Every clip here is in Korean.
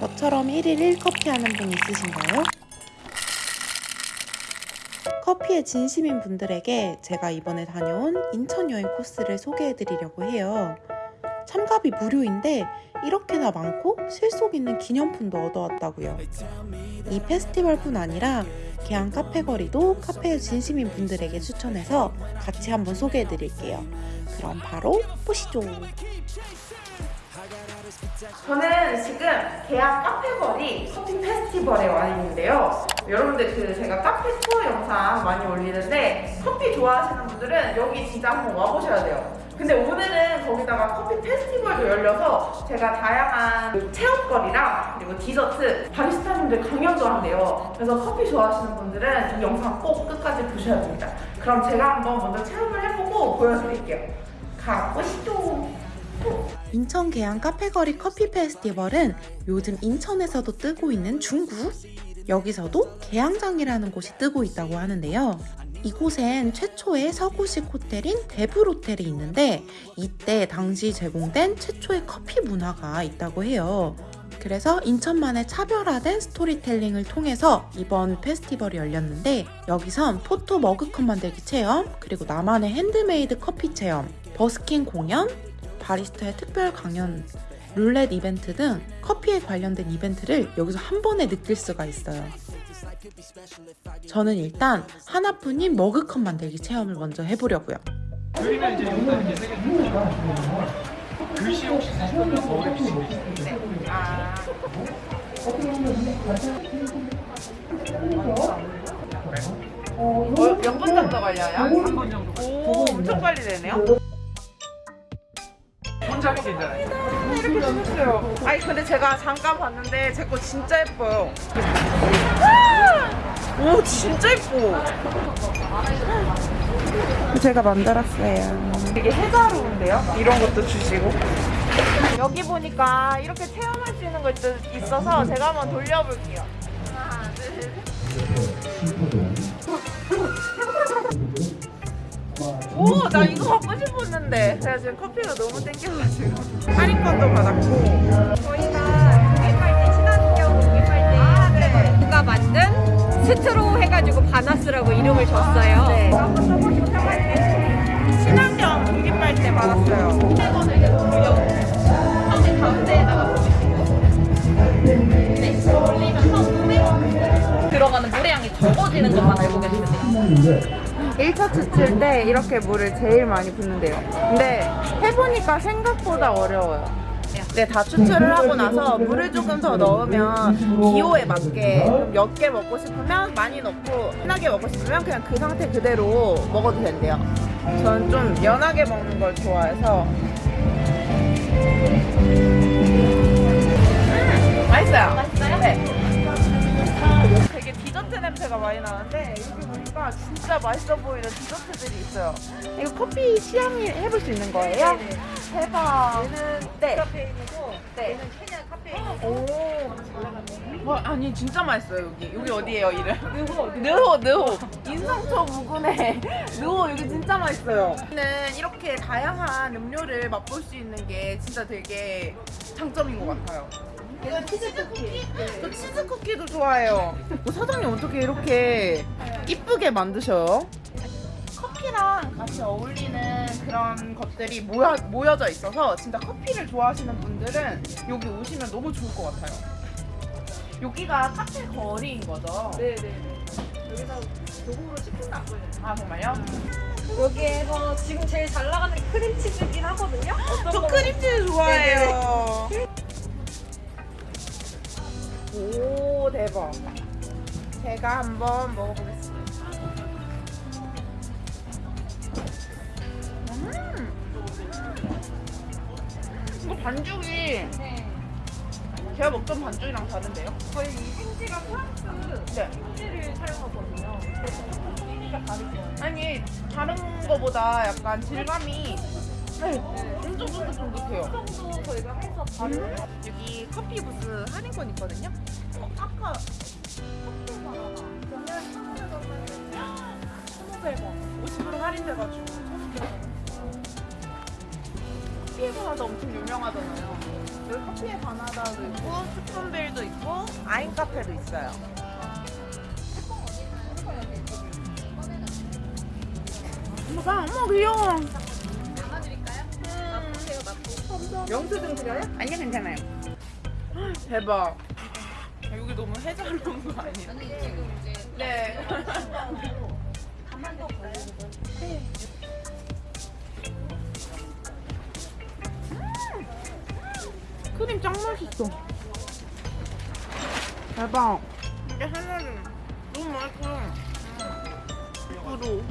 저처럼 1일 1커피 하는 분 있으신가요? 커피에 진심인 분들에게 제가 이번에 다녀온 인천 여행 코스를 소개해 드리려고 해요. 참가비 무료인데 이렇게나 많고 실속 있는 기념품도 얻어왔다고요. 이 페스티벌뿐 아니라 개항 카페 거리도 카페에 진심인 분들에게 추천해서 같이 한번 소개해 드릴게요. 그럼 바로 보시죠. 저는 지금 계양 카페거리 커피 페스티벌에 와 있는데요. 여러분들 그 제가 카페 투어 영상 많이 올리는데 커피 좋아하시는 분들은 여기 진짜 한번 와보셔야 돼요. 근데 오늘은 거기다가 커피 페스티벌도 열려서 제가 다양한 그 체험거리랑 그리고 디저트 바리스타님들 강연도 한대요. 그래서 커피 좋아하시는 분들은 이 영상 꼭 끝까지 보셔야 됩니다. 그럼 제가 한번 먼저 체험을 해보고 보여드릴게요. 가보시죠. 인천 개항 카페거리 커피 페스티벌은 요즘 인천에서도 뜨고 있는 중구 여기서도 개항장이라는 곳이 뜨고 있다고 하는데요. 이곳엔 최초의 서구식 호텔인 대불호텔이 있는데 이때 당시 제공된 최초의 커피 문화가 있다고 해요. 그래서 인천만의 차별화된 스토리텔링을 통해서 이번 페스티벌이 열렸는데 여기선 포토 머그컵 만들기 체험, 그리고 나만의 핸드메이드 커피 체험, 버스킹 공연, 바리스타의 특별 강연, 룰렛 이벤트 등 커피에 관련된 이벤트를 여기서 한 번에 느낄 수가 있어요. 저는 일단 하나뿐인 머그컵 만들기 체험을 먼저 해보려고요. 그리면 이제 여기다 이렇게 세개 글씨 혹시 쓰실 거면 거울에 비치고 아. 어, 몇분 정도 걸려요? 3분 정도 오, 엄청 빨리 되네요. 하면 괜찮아요 이렇게 생겼어요. 아니 근데 제가 잠깐 봤는데 제 거 진짜 예뻐요. 아! 오 진짜 예뻐. 제가 만들었어요. 되게 해자로운데요? 이런 것도 주시고. 여기 보니까 이렇게 체험할 수 있는 거 있어서 제가 한번 돌려볼게요. 하나, 둘, 오, 나 이거 갖고 싶 었는데. 제가 지금 커피가 너무 땡겨가지고. 할인권도 받았고. 저희가 고객할때 친환경 고객할때 아, 네. 누가 만든 스트로 해가지고 바나스라고 이름을 줬어요. 네. 친환경 공기빨대 받았어요. 이거는 이제 가운데 가운데에다가 들어가는 물의 양이 적어지는 것만 알고 계시면 돼요. 1차 추출 때 이렇게 물을 제일 많이 붓는데요. 근데 해보니까 생각보다 어려워요. 네, 다 추출을 하고 나서 물을 조금 더 넣으면 기호에 맞게 몇 개 먹고 싶으면 많이 넣고 진하게 먹고 싶으면 그냥 그 상태 그대로 먹어도 된대요. 저는 좀 연하게 먹는 걸 좋아해서 음, 맛있어요. 맛있어요? 네. 냄새가 많이 나는데 여기 보니까 진짜 맛있어 보이는 디저트들이 있어요. 이거 커피 시향이 해볼 수 있는 거예요? 네네. 대박. 얘는 네. 카페인이고 네. 얘는 케냐 카페인이고 오. 와, 아니 진짜 맛있어요 여기. 여기 어디예요 이름? 어디? 느호 느호. 인상초 무근에 느호 여기 진짜 맛있어요. 저는 이렇게 다양한 음료를 맛볼 수 있는 게 진짜 되게 장점인 것 같아요. 이거 치즈 쿠키. 저 치즈 쿠키도 좋아해요. 뭐 사장님 어떻게 이렇게 이쁘게 만드셔요? 커피랑 같이 어울리는 그런 것들이 모여, 모여져 있어서 진짜 커피를 좋아하시는 분들은 여기 오시면 너무 좋을 것 같아요. 여기가 카페 거리인 거죠? 네네. 여기서 도구로 10분도 안 걸려요. 아 정말요? 여기에서 지금 제일 잘 나가는 게 크림치즈긴 하거든요. 어떤 저 크림치즈 좋아해요. 대박. 제가 한번 먹어보겠습니다. 음. 이거 반죽이 네. 제가 먹던 반죽이랑 다른데요? 저희 이 생지가 프랑스 네. 생지를 사용하거든요. 그래서 조금 풍미가 다르죠. 아니 다른 거보다 약간 질감이 네, 네. 엄청 쫀득쫀득해요. 정도 저희가 해서 바로 여기 커피 부스 할인권 있거든요. 어, 아까 커피가 하나. 그러면 천원에 넣으면 1,500원. 50% 할인돼가지고 1,500원. 커피에서 나서 엄청 유명하잖아요. 여기 커피의 바나다도 있고 스푼빌도 있고 아인 카페도 있어요. 어머, 어머 귀여워. 영수증 드려요? 아니요 괜찮아요. 대박. 여기 너무 놓은 거 아니에요? 네. 크림 짱 맛있어. 대박. 이게 하나는 너무 맛있어. 10%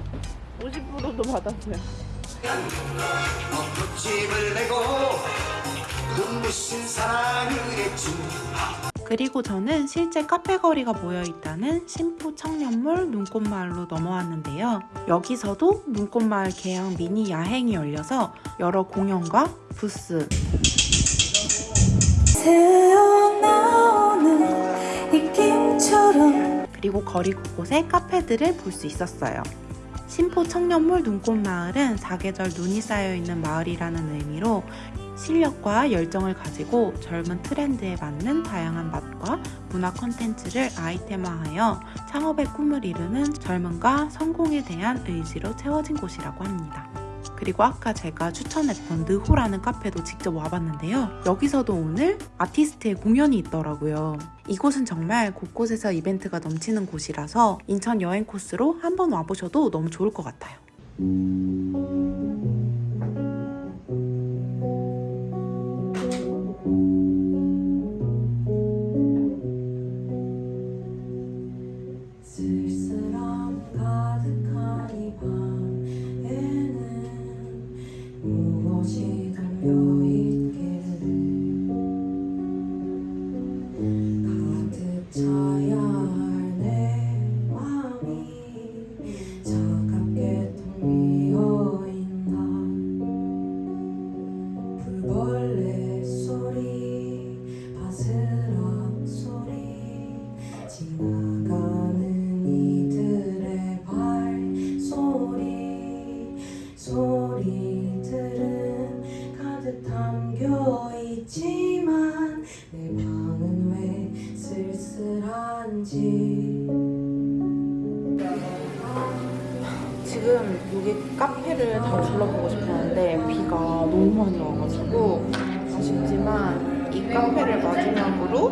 50%도 받았어요. 집 그리고 저는 실제 카페 거리가 모여 있다는 신포 청년몰 눈꽃마을로 넘어왔는데요. 여기서도 눈꽃마을 개양 미니 야행이 열려서 여러 공연과 부스, 그리고 거리 곳곳에 카페들을 볼 수 있었어요. 신포 청년몰 눈꽃마을은 사계절 눈이 쌓여있는 마을이라는 의미로 실력과 열정을 가지고 젊은 트렌드에 맞는 다양한 맛과 문화 콘텐츠를 아이템화하여 창업의 꿈을 이루는 젊음과 성공에 대한 의지로 채워진 곳이라고 합니다. 그리고 아까 제가 추천했던 느호라는 카페도 직접 와봤는데요. 여기서도 오늘 아티스트의 공연이 있더라고요. 이곳은 정말 곳곳에서 이벤트가 넘치는 곳이라서 인천 여행 코스로 한번 와보셔도 너무 좋을 것 같아요. 쓸 소리들은 가득 담겨 있지만 내 방은 왜 쓸쓸한지 지금 여기 카페를 다 둘러보고 싶었는데 비가 너무 많이 와가지고 아쉽지만 이 카페를 마지막으로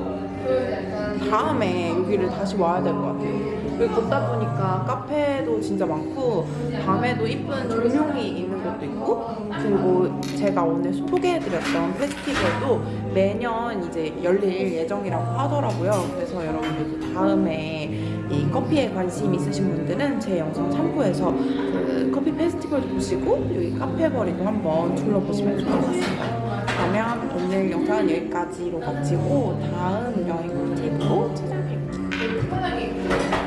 다음에 여기를 다시 와야 될 것 같아요. 여기 걷다 보니까 카페도 진짜 많고 밤에도 이쁜 조명이 있는 곳도 있고 그리고 제가 오늘 소개해드렸던 페스티벌도 매년 이제 열릴 예정이라고 하더라고요. 그래서 여러분들도 다음에 이 커피에 관심 있으신 분들은 제 영상 참고해서 그 커피 페스티벌도 보시고 여기 카페 거리도 한번 둘러보시면 좋을 것 같습니다. 그러면 오늘 영상은 여기까지로 마치고 다음 여행 꿀팁으로 찾아뵐게요.